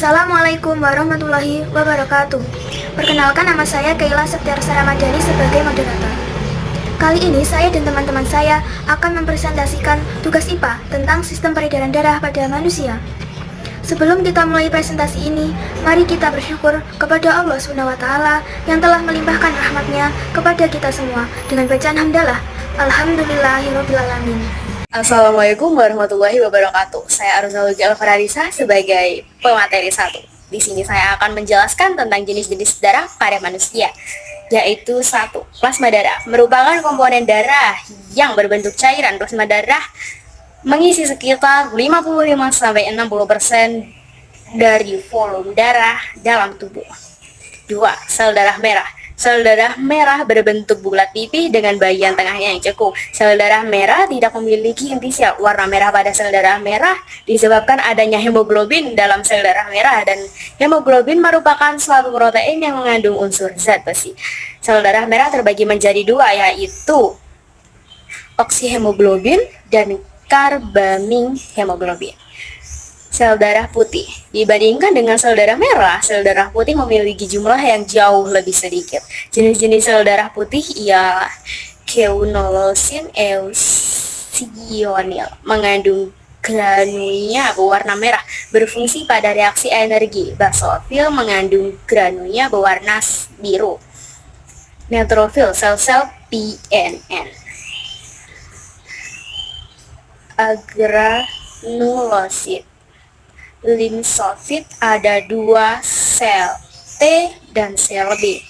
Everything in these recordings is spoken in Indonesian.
Assalamualaikum warahmatullahi wabarakatuh. Perkenalkan nama saya Kaila Septiarsa Ramadhani sebagai moderator. Kali ini saya dan teman-teman saya akan mempresentasikan tugas IPA tentang sistem peredaran darah pada manusia. Sebelum kita mulai presentasi ini, mari kita bersyukur kepada Allah SWT yang telah melimpahkan rahmatnya kepada kita semua dengan bacaan hamdalah. Alhamdulillahirrahmanirrahim Assalamualaikum warahmatullahi wabarakatuh. Saya Arzalugi Alfararisa sebagai pemateri satu. Di sini saya akan menjelaskan tentang jenis-jenis darah pada manusia, yaitu satu, plasma darah merupakan komponen darah yang berbentuk cairan. Plasma darah mengisi sekitar 55 sampai 60% dari volume darah dalam tubuh. Dua, sel darah merah Sel darah merah berbentuk bulat pipih dengan bagian tengahnya yang cukup. Sel darah merah tidak memiliki inti sel. Warna merah pada sel darah merah disebabkan adanya hemoglobin dalam sel darah merah dan hemoglobin merupakan suatu protein yang mengandung unsur zat besi. Sel darah merah terbagi menjadi dua yaitu oksihemoglobin dan karbaming hemoglobin sel darah putih. Dibandingkan dengan sel darah merah, sel darah putih memiliki jumlah yang jauh lebih sedikit. Jenis-jenis sel darah putih ialah keunolosin eusionil, mengandung granulnya berwarna merah, berfungsi pada reaksi energi. Basofil mengandung granulnya berwarna biru. Neutrofil, sel-sel PNN. Agranulosit limfosit ada dua sel T dan sel B.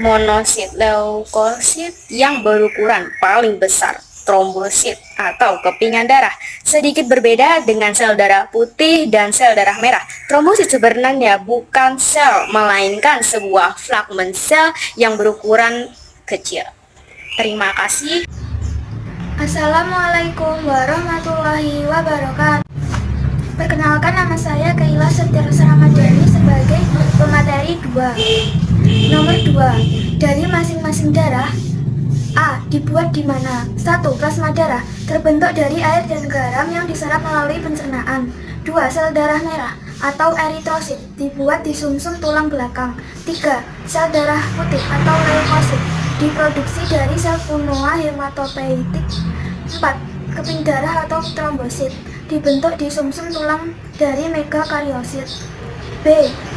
Monosit leukosit yang berukuran paling besar, trombosit atau kepingan darah. Sedikit berbeda dengan sel darah putih dan sel darah merah. Trombosit sebenarnya bukan sel, melainkan sebuah fragmen sel yang berukuran kecil. Terima kasih. Assalamualaikum warahmatullahi wabarakatuh Perkenalkan nama saya Kaila Septiarsa Ramadhani sebagai pemateri 2. Nomor 2. Dari masing-masing darah A. Dibuat di mana? 1. Plasma darah terbentuk dari air dan garam yang diserap melalui pencernaan. 2. Sel darah merah atau eritrosit dibuat di sumsum -sum tulang belakang. 3. Sel darah putih atau leukosit diproduksi dari sel punoa hematopoietik. 4. Keping darah atau trombosit dibentuk di sumsum -sum tulang dari megakariosit. B.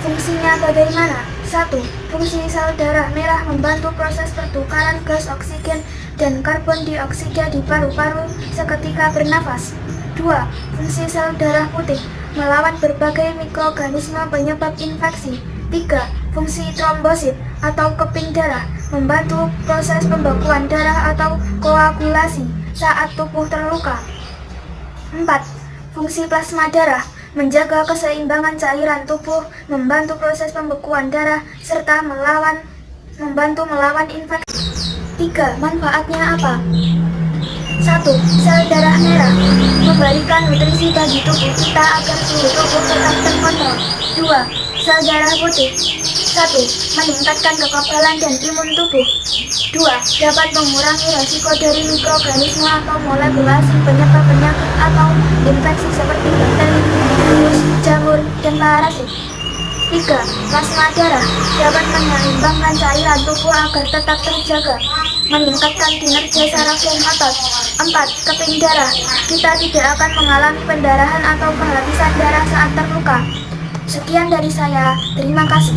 Fungsinya bagaimana? 1. Fungsi sel darah merah membantu proses pertukaran gas oksigen dan karbon dioksida di paru-paru seketika bernafas. 2. Fungsi sel darah putih melawan berbagai mikroorganisme penyebab infeksi. 3. Fungsi trombosit atau keping darah membantu proses pembekuan darah atau koagulasi saat tubuh terluka. 4. Fungsi plasma darah menjaga keseimbangan cairan tubuh, membantu proses pembekuan darah, serta melawan membantu melawan infeksi. 3. Manfaatnya apa? 1. Sel darah merah memberikan nutrisi bagi tubuh kita agar suhu tubuh tetap terkontrol. 2. Sel darah putih 1. Meningkatkan kekebalan dan imun tubuh 2. Dapat mengurangi resiko dari mikroorganisme atau molekul asing penyebab penyakit atau infeksi seperti bakteri, virus, jamur, dan parasit 3. Plasma darah dapat menyeimbangkan cairan tubuh agar tetap terjaga meningkatkan kinerja saraf dan otot 4. Keping darah kita tidak akan mengalami pendarahan atau kehabisan darah saat terluka Sekian dari saya, terima kasih.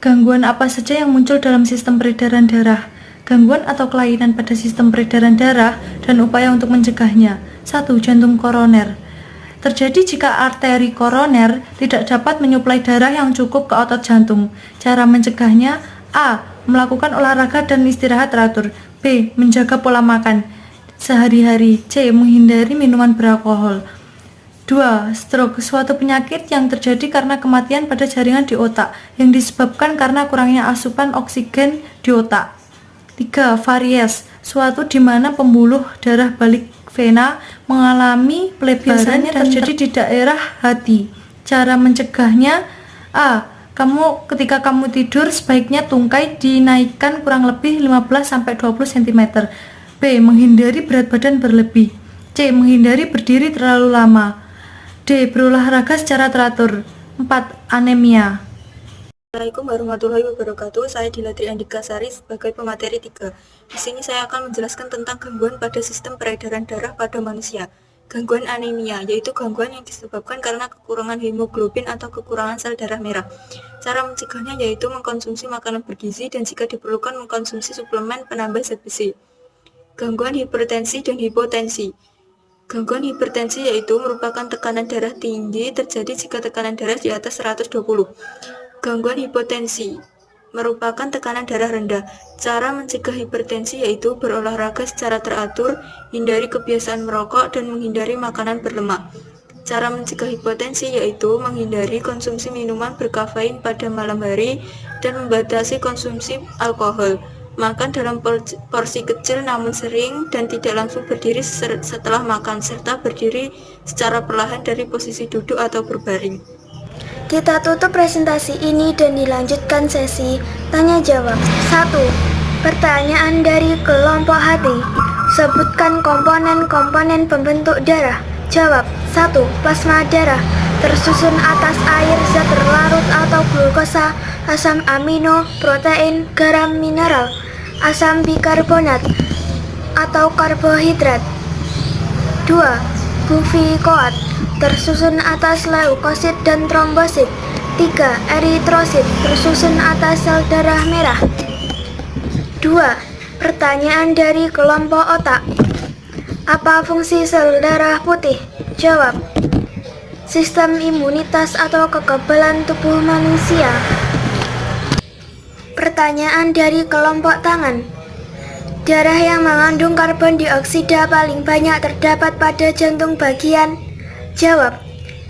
Gangguan apa saja yang muncul dalam sistem peredaran darah? Gangguan atau kelainan pada sistem peredaran darah dan upaya untuk mencegahnya. 1. Jantung koroner Terjadi jika arteri koroner tidak dapat menyuplai darah yang cukup ke otot jantung. Cara mencegahnya A. Melakukan olahraga dan istirahat teratur B. Menjaga pola makan sehari-hari C. Menghindari minuman beralkohol 2. Stroke, suatu penyakit yang terjadi karena kematian pada jaringan di otak yang disebabkan karena kurangnya asupan oksigen di otak. 3. Varies, suatu di mana pembuluh darah balik vena mengalami pelebaran yang terjadi di daerah hati. Cara mencegahnya A. Kamu ketika kamu tidur sebaiknya tungkai dinaikkan kurang lebih 15-20 cm. B. Menghindari berat badan berlebih. C. Menghindari berdiri terlalu lama. D. Berolahraga secara teratur. 4. Anemia Assalamualaikum warahmatullahi wabarakatuh. Saya Dilatri Andika Sari sebagai pemateri 3. Di sini saya akan menjelaskan tentang gangguan pada sistem peredaran darah pada manusia. Gangguan anemia yaitu gangguan yang disebabkan karena kekurangan hemoglobin atau kekurangan sel darah merah. Cara mencegahnya yaitu mengkonsumsi makanan bergizi dan jika diperlukan mengkonsumsi suplemen penambah zat besi. Gangguan hipertensi dan hipotensi. Gangguan hipertensi yaitu merupakan tekanan darah tinggi terjadi jika tekanan darah di atas 120. Gangguan hipotensi merupakan tekanan darah rendah. Cara mencegah hipertensi yaitu berolahraga secara teratur, hindari kebiasaan merokok, dan menghindari makanan berlemak. Cara mencegah hipotensi yaitu menghindari konsumsi minuman berkafein pada malam hari dan membatasi konsumsi alkohol. Makan dalam porsi kecil namun sering dan tidak langsung berdiri setelah makan serta berdiri secara perlahan dari posisi duduk atau berbaring. Kita tutup presentasi ini dan dilanjutkan sesi tanya jawab. 1. Pertanyaan dari kelompok hati. Sebutkan komponen-komponen pembentuk darah. Jawab. 1. Plasma darah tersusun atas air zat terlarut atau glukosa, asam amino, protein, garam mineral, asam bikarbonat atau karbohidrat. 2. Bufikoat tersusun atas leukosit dan trombosit. 3. Eritrosit tersusun atas sel darah merah. 2. Pertanyaan dari kelompok otak. Apa fungsi sel darah putih? Jawab. Sistem imunitas atau kekebalan tubuh manusia. Pertanyaan dari kelompok tangan. Darah yang mengandung karbon dioksida paling banyak terdapat pada jantung bagian Jawab,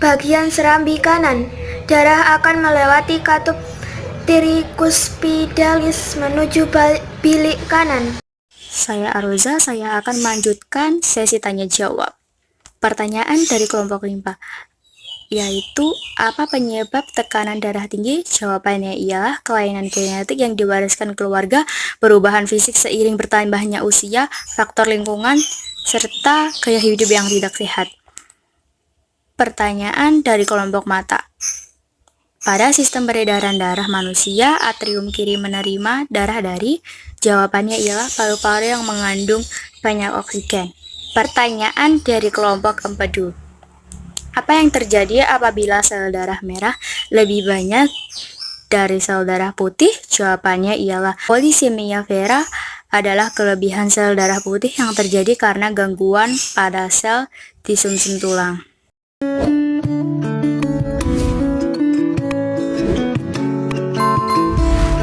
bagian serambi kanan. Darah akan melewati katup tirikuspidalis menuju bilik kanan. Saya Aroza, saya akan melanjutkan sesi tanya jawab. Pertanyaan dari kelompok limpa yaitu apa penyebab tekanan darah tinggi? Jawabannya ialah kelainan genetik yang diwariskan keluarga, perubahan fisik seiring bertambahnya usia, faktor lingkungan, serta gaya hidup yang tidak sehat. Pertanyaan dari kelompok mata. Pada sistem peredaran darah manusia, atrium kiri menerima darah dari jawabannya ialah paru-paru yang mengandung banyak oksigen. Pertanyaan dari kelompok empedu. Apa yang terjadi apabila sel darah merah lebih banyak dari sel darah putih? Jawabannya ialah polisemia vera adalah kelebihan sel darah putih yang terjadi karena gangguan pada sel di sumsum tulang. Thank you.